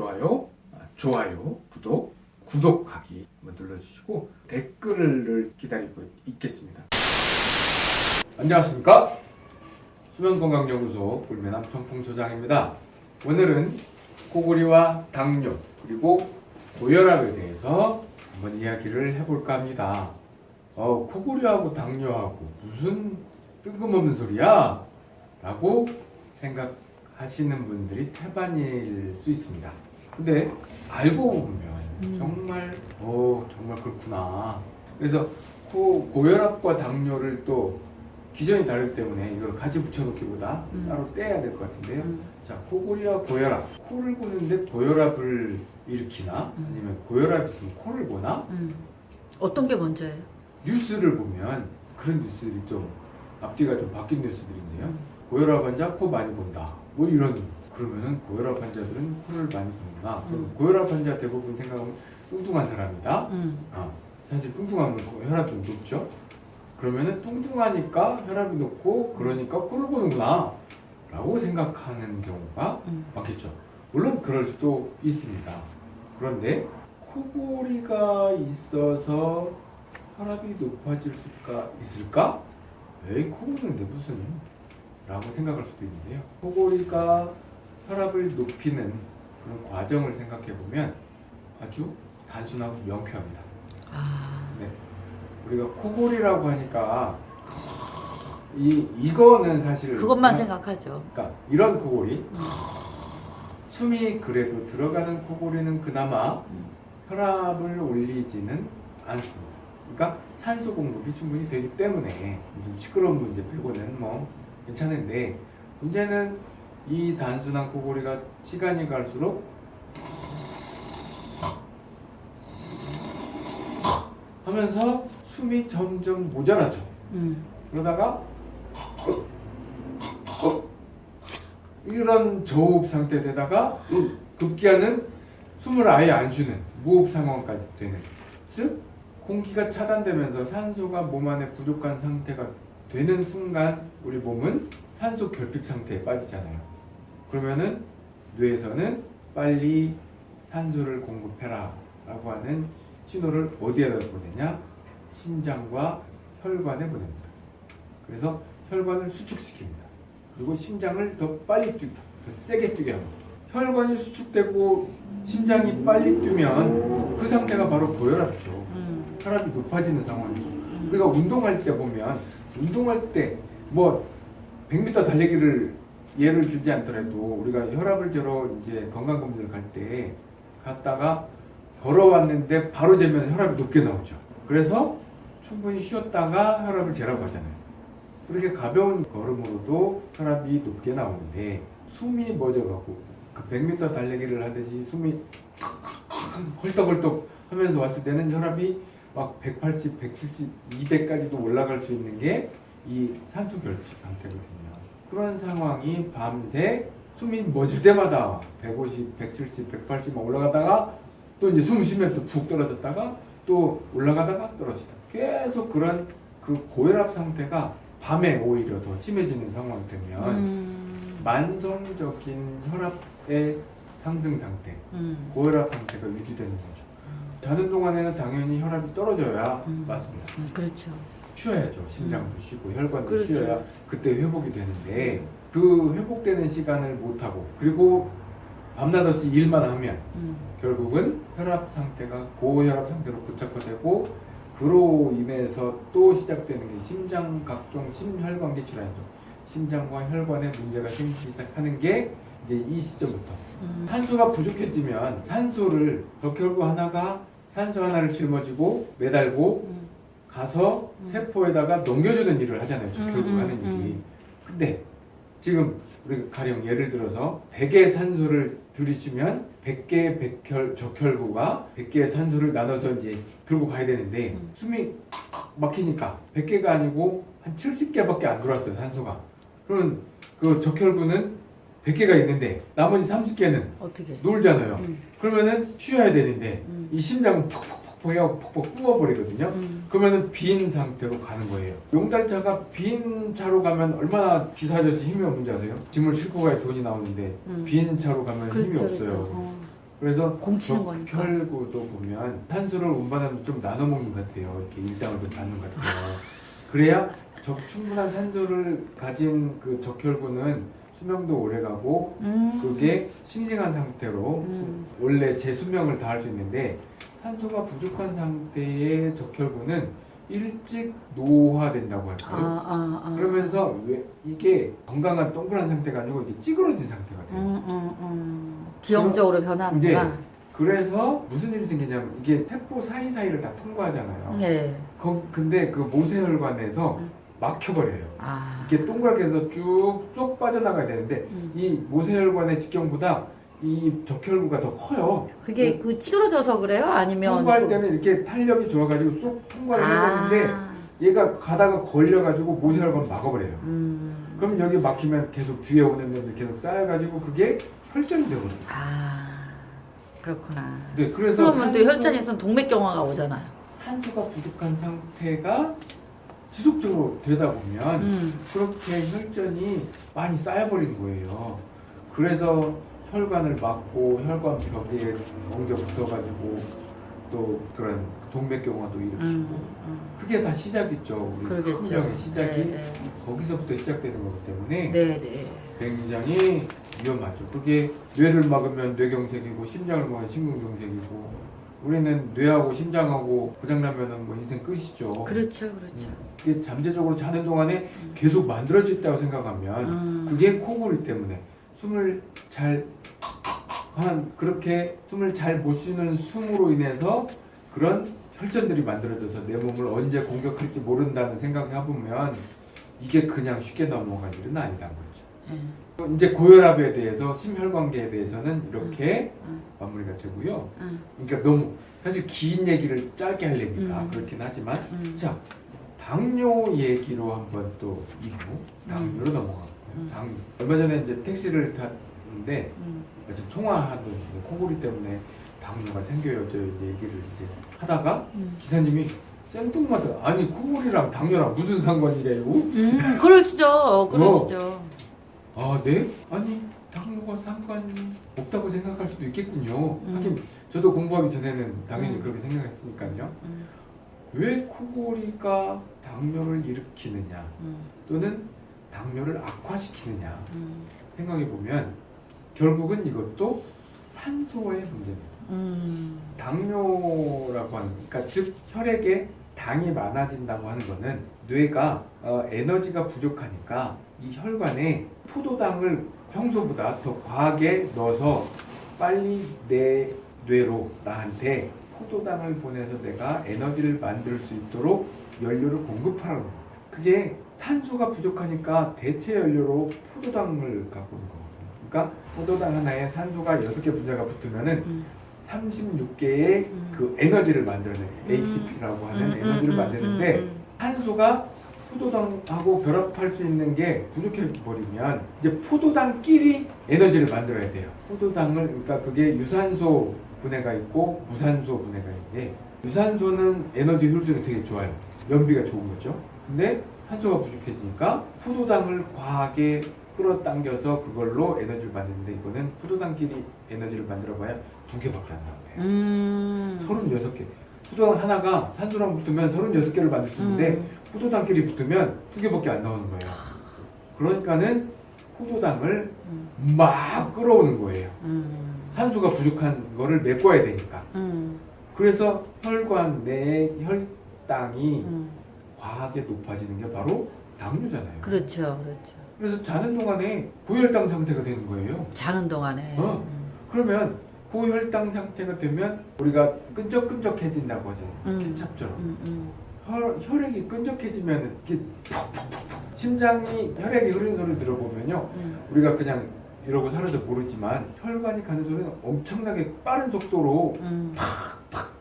좋아요, 아, 좋아요, 구독, 구독하기 눌러주시고 댓글을 기다리고 있겠습니다. 안녕하십니까? 수면건강연구소 불면함 청풍 소장입니다. 오늘은 코골이와 당뇨 그리고 고혈압에 대해서 한번 이야기를 해볼까 합니다. 어, 코골이하고 당뇨하고 무슨 뜬금없는 소리야? 라고 생각하시는 분들이 태반일 수 있습니다. 근데 알고 보면 음. 정말 어 정말 그렇구나. 그래서 코, 고혈압과 당뇨를 또 기전이 다르기 때문에 이걸 같이 붙여놓기보다 음. 따로 떼야 될 것 같은데요. 음. 자, 코골이와 고혈압. 코를 고는데 고혈압을 일으키나 음. 아니면 고혈압이 있으면 코를 고나 음. 어떤 게 먼저예요? 뉴스를 보면 그런 뉴스들이 좀 앞뒤가 좀 바뀐 뉴스들인데요. 음. 고혈압 환자 코 많이 본다. 뭐 이런 그러면은 고혈압 환자들은 코를 많이 그럼 음. 고혈압 환자 대부분 생각하면 뚱뚱한 사람이다. 음. 아, 사실 뚱뚱하면 혈압이 높죠. 그러면은 뚱뚱하니까 혈압이 높고 그러니까 코를 고는구나 라고 생각하는 경우가 음. 많겠죠. 물론 그럴 수도 있습니다. 그런데 코골이가 있어서 혈압이 높아질 수가 있을까? 에이 코골이인데 무슨 라고 생각할 수도 있는데요. 코골이가 혈압을 높이는 그런 과정을 생각해 보면 아주 단순하고 명쾌합니다. 아. 네. 우리가 코골이라고 하니까 이 이거는 사실 그것만 그냥- 생각하죠. 그러니까 이런 코골이 음. 숨이 그래도 들어가는 코골이는 그나마 음. 혈압을 올리지는 않습니다. 그러니까 산소 공급이 충분히 되기 때문에 무슨 시끄러운 문제 빼고는 뭐 괜찮은데 문제는 이 단순한 코골이가 시간이 갈수록 하면서 숨이 점점 모자라죠. 음. 그러다가 이런 저호흡 상태 되다가 급기야는 숨을 아예 안 쉬는 무호흡 상황까지 되는 즉 공기가 차단되면서 산소가 몸 안에 부족한 상태가 되는 순간 우리 몸은 산소 결핍 상태에 빠지잖아요 그러면은 뇌에서는 빨리 산소를 공급해라 라고 하는 신호를 어디에다 보내냐 심장과 혈관에 보냅니다 그래서 혈관을 수축시킵니다 그리고 심장을 더 빨리 뛰게, 더 세게 뛰게 합니다. 혈관이 수축되고 심장이 빨리 뛰면 그 상태가 바로 고혈압이죠. 음. 혈압이 높아지는 상황이죠. 음. 우리가 운동할 때 보면 운동할 때 뭐 100m 달리기를 예를 들지 않더라도 우리가 혈압을 재러 이제 건강 검진을 갈 때 갔다가 걸어왔는데 바로 재면 혈압이 높게 나오죠. 그래서 충분히 쉬었다가 혈압을 재라고 하잖아요. 그렇게 가벼운 걸음으로도 혈압이 높게 나오는데 숨이 멎어가고 그 100m 달리기를 하듯이 숨이 헐떡헐떡 하면서 왔을 때는 혈압이 막 180, 170, 200까지도 올라갈 수 있는 게 이 산소 결핍 상태거든요. 그런 상황이 밤새 숨이 멎을 때마다 150, 170, 180막 올라가다가 또 이제 숨 쉬면서 푹 떨어졌다가 또 올라가다가 떨어지다. 계속 그런 그 고혈압 상태가 밤에 오히려 더 심해지는 상황이 되면 음. 만성적인 혈압의 상승 상태, 음. 고혈압 상태가 유지되는 거죠. 자는 동안에는 당연히 혈압이 떨어져야 음. 맞습니다. 음. 그렇죠. 쉬어야죠. 심장도 쉬고 혈관도 그렇죠. 쉬어야 그때 회복이 되는데 그 회복되는 시간을 못 하고 그리고 밤낮 없이 일만 하면 음. 결국은 혈압 상태가 고혈압 상태로 고착화되고 그로 인해서 또 시작되는 게 심장 각종 심혈관계 질환이죠. 심장과 혈관에 문제가 생기기 시작하는 게 이제 이 시점부터 음. 산소가 부족해지면 산소를 적혈구 하나가 산소 하나를 짊어지고 매달고 음. 가서 음. 세포에다가 넘겨주는 일을 하잖아요. 음, 음, 하는 일이. 음. 근데 지금 우리 가령 예를 들어서 100개의 산소를 들이쉬면 100개의 백혈, 적혈구가 100개의 산소를 나눠서 이제 들고 가야 되는데 음. 숨이 막히니까 100개가 아니고 한 70개밖에 안 들어왔어요, 산소가. 그러면 그 적혈구는 100개가 있는데 나머지 30개는 어떻게? 놀잖아요. 음. 그러면은 쉬어야 되는데 음. 이 심장은 퍽퍽 퍽 해갖고 퍽퍽 뿜어버리거든요. 음. 그러면은 빈 상태로 가는 거예요. 용달차가 빈 차로 가면 얼마나 기사 아저씨 힘이 없는지 아세요? 짐을 싣고 가야 돈이 나오는데 음. 빈 차로 가면 힘이 그렇죠, 없어요. 그렇죠. 어. 그래서. 적혈구도 보면 탄수를 운반하면 좀 나눠 먹는 것 같아요. 이렇게 일당을 좀 받는 것 같아요. 그래야 적 충분한 산소를 가진 그 적혈구는 수명도 오래 가고 음. 그게 싱싱한 상태로 음. 수- 원래 제 수명을 다할 수 있는데 산소가 부족한 상태의 적혈구는 일찍 노화된다고 아, 할까요? 아, 아. 그러면서 왜 이게 건강한 동그란 상태가 아니고 이게 찌그러진 상태가 돼요. 음, 음, 음. 기형적으로 변하는구나. 그래서 무슨 일이 생기냐면 이게 태포 사이사이를 다 통과하잖아요. 네. 거- 근데 그 모세혈관에서 음. 막혀버려요. 아. 이게 동그랗게 해서 쭉 쏙 빠져나가야 되는데 음. 이 모세혈관의 직경보다 이 적혈구가 더 커요. 그게 그 찌그러져서 그래요? 아니면 통과할 그- 때는 이렇게 탄력이 좋아가지고 쏙 통과를 해야 되는데 아. 얘가 가다가 걸려가지고 모세혈관 막아버려요. 음. 그럼 여기 막히면 계속 뒤에 오는 놈들 계속 쌓여가지고 그게 혈전이 되거든요. 아. 그렇구나. 네, 그래서 그러면 또 산소- 혈전에서는 동맥경화가 오잖아요. 산소가 부족한 상태가 지속적으로 되다 보면 음. 그렇게 혈전이 많이 쌓여버린 거예요. 그래서 혈관을 막고 혈관 벽에 엉겨 붙어가지고 또 그런 동맥경화도 일으키고 음. 음. 그게 다 시작이죠. 우리 큰 그러겠죠. 병의 시작이 네, 거기서부터 시작되는 거기 때문에 네. 네. 굉장히 위험하죠. 그게 뇌를 막으면 뇌경색이고 심장을 막으면 심근경색이고 우리는 뇌하고 심장하고 고장나면은 뭐 인생 끝이죠. 그렇죠. 그렇죠. 그게 잠재적으로 자는 동안에 계속 만들어졌다고 생각하면 음. 그게 코골이 때문에 숨을 잘 한 그렇게 숨을 잘 못 쉬는 숨으로 인해서 그런 혈전들이 만들어져서 내 몸을 언제 공격할지 모른다는 생각을 해보면 이게 그냥 쉽게 넘어갈 일은 아니다는 거죠. 예. 이제 고혈압에 대해서 심혈관계에 대해서는 이렇게 음. 마무리가 되고요. 음. 그러니까 너무 사실 긴 얘기를 짧게 하려니까 음. 그렇긴 하지만 음. 자 당뇨 얘기로 한번 또 이후 당뇨로 넘어가고요. 음. 당뇨 얼마 전에 이제 택시를 탔는데 음. 지금 통화하던 코골이 때문에 당뇨가 생겨요. 저 얘기를 이제 하다가 음. 기사님이 생뚱맞아 아니 코골이랑 당뇨랑 무슨 상관이래요? 음. 그러시죠. 그러시죠. 아, 네? 아니, 당뇨가 상관이 없다고 생각할 수도 있겠군요. 음. 하긴, 저도 공부하기 전에는 당연히 음. 그렇게 생각했으니까요. 음. 왜 코골이가 당뇨를 일으키느냐, 음. 또는 당뇨를 악화시키느냐 음. 생각해 보면, 결국은 이것도 산소의 문제입니다. 음. 당뇨라고 하는, 그러니까 즉, 혈액에 당이 많아진다고 하는 거는 뇌가 어, 에너지가 부족하니까 이 혈관에 포도당을 평소보다 더 과하게 넣어서 빨리 내 뇌로 나한테 포도당을 보내서 내가 에너지를 만들 수 있도록 연료를 공급하라는 겁니다. 그게 산소가 부족하니까 대체 연료로 포도당을 갖고 오는 거거든요. 그러니까 포도당 하나에 산소가 6개 분자가 붙으면은 음. 36개의 음. 그 에너지를 만들어내요. 음. ATP라고 하는 음, 에너지를 음, 만드는데 음, 산소가 포도당하고 결합할 수 있는 게 부족해 버리면 이제 포도당끼리 에너지를 만들어야 돼요. 포도당을 그러니까 그게 유산소 분해가 있고 무산소 분해가 있는데 유산소는 에너지 효율성이 되게 좋아요. 연비가 좋은 거죠. 근데 산소가 부족해지니까 포도당을 과하게 끌어당겨서 그걸로 에너지를 만드는데 이거는 포도당끼리 에너지를 만들어봐야 두 개밖에 안 나와요. 음. 36개. 포도당 하나가 산소랑 붙으면 36개를 만들 수 있는데 음. 포도당끼리 붙으면 두 개밖에 안 나오는 거예요. 그러니까는 포도당을 음. 막 끌어오는 거예요. 음. 산소가 부족한 거를 메꿔야 되니까. 음. 그래서 혈관 내 혈당이 음. 과하게 높아지는 게 바로 당뇨잖아요. 그렇죠. 그렇죠. 그래서 자는 동안에 고혈당 상태가 되는 거예요. 자는 동안에. 어. 음. 그러면 고혈당 상태가 되면 우리가 끈적끈적해진다고 하죠. 음. 케찹처럼. 음. 음. 혈, 혈액이 끈적해지면 이렇게 퍽퍽퍽퍽 심장이 혈액이 흐르는 소리 들어보면요 음. 우리가 그냥 이러고 살아서 모르지만 혈관이 가는 소리는 엄청나게 빠른 속도로 음.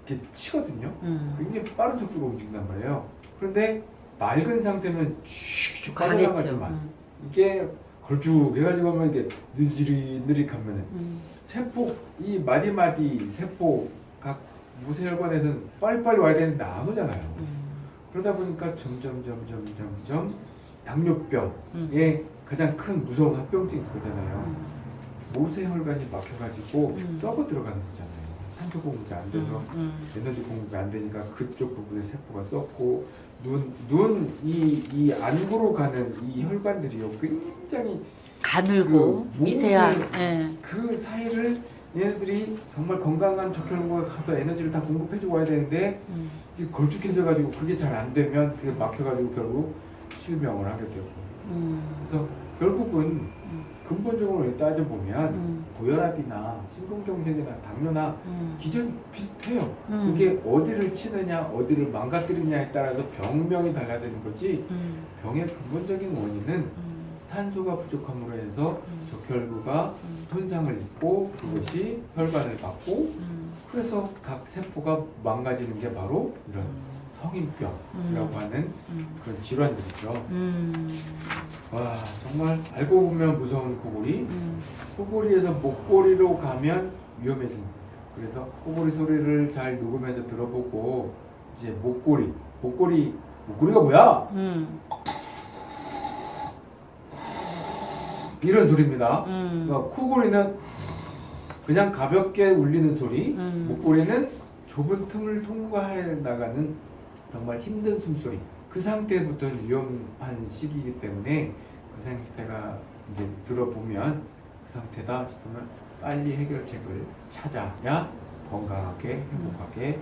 이렇게 치거든요 음. 굉장히 빠른 속도로 움직인단 말이에요 그런데 맑은 상태면 슉슉 가겠죠. 빠져나가지만 음. 이게 걸쭉 해가지고 하면 이게 느리느릿하면은 음. 세포 이 마디마디 세포 각 모세혈관에서는 빨리빨리 와야 되는데 안 오잖아요 음. 그러다 보니까 점점 점점 점점 당뇨병의 음. 가장 큰 무서운 합병증이 그거잖아요. 음. 모세혈관이 막혀가지고 음. 썩어 들어가는 거잖아요. 산소 공급이 안 돼서 음, 에너지 공급이 안 되니까 그쪽 부분의 세포가 썩고 눈, 눈, 이, 이 안구로 가는 이 혈관들이요 굉장히 가늘고 그 미세한 예. 그 사이를 얘네들이 정말 건강한 적혈구가 가서 에너지를 다 공급해주고 와야 되는데 음, 이게 걸쭉해져가지고 그게 잘 안 되면 그게 막혀가지고 결국 실명을 하게 되고 음, 그래서 결국은 음. 근본적으로 따져보면 음, 고혈압이나 심근경색이나 당뇨나 음, 기전이 비슷해요. 음. 그게 어디를 치느냐, 어디를 망가뜨리냐에 따라서 병명이 달라지는 거지. 음, 병의 근본적인 원인은 음, 산소가 부족함으로 해서 음, 적혈구가 음, 손상을 입고 그것이 혈관을 받고 음, 그래서 각 세포가 망가지는 게 바로 이런 성인병이라고 음. 하는 음, 그런 질환들이죠. 음, 와 정말 알고 보면 무서운 코골이 음, 코골이에서 목골이로 가면 위험해집니다. 그래서 코골이 소리를 잘 녹음해서 들어보고 이제 목골이 목골이 목골이가 뭐야? 음, 이런 소리입니다. 음, 그러니까 코골이는 그냥 가볍게 울리는 소리, 음. 목골이는 좁은 틈을 통과해 나가는 정말 힘든 숨소리. 그 상태부터는 위험한 시기이기 때문에 그 상태가 이제 들어보면 그 상태다 싶으면 빨리 해결책을 찾아야 건강하게 행복하게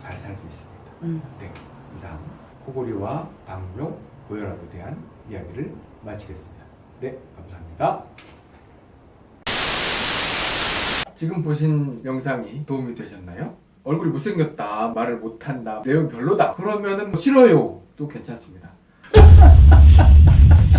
잘 살 수 있습니다. 음. 네, 이상 코골이와 당뇨, 고혈압에 대한 이야기를 마치겠습니다. 네, 감사합니다. 지금 보신 영상이 도움이 되셨나요? 얼굴이 못생겼다, 말을 못한다, 내용 별로다. 그러면은 뭐 싫어요. 도 괜찮습니다.